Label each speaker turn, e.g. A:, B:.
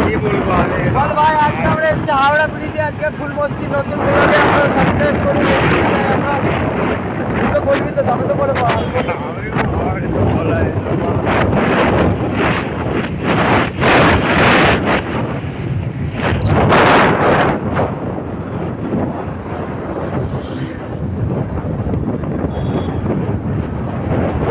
A: কি বলবো বল ভাই আজকে আমরা এসেছি হাওড়া ব্রিজে আজকে ফুল মস্তি নতুন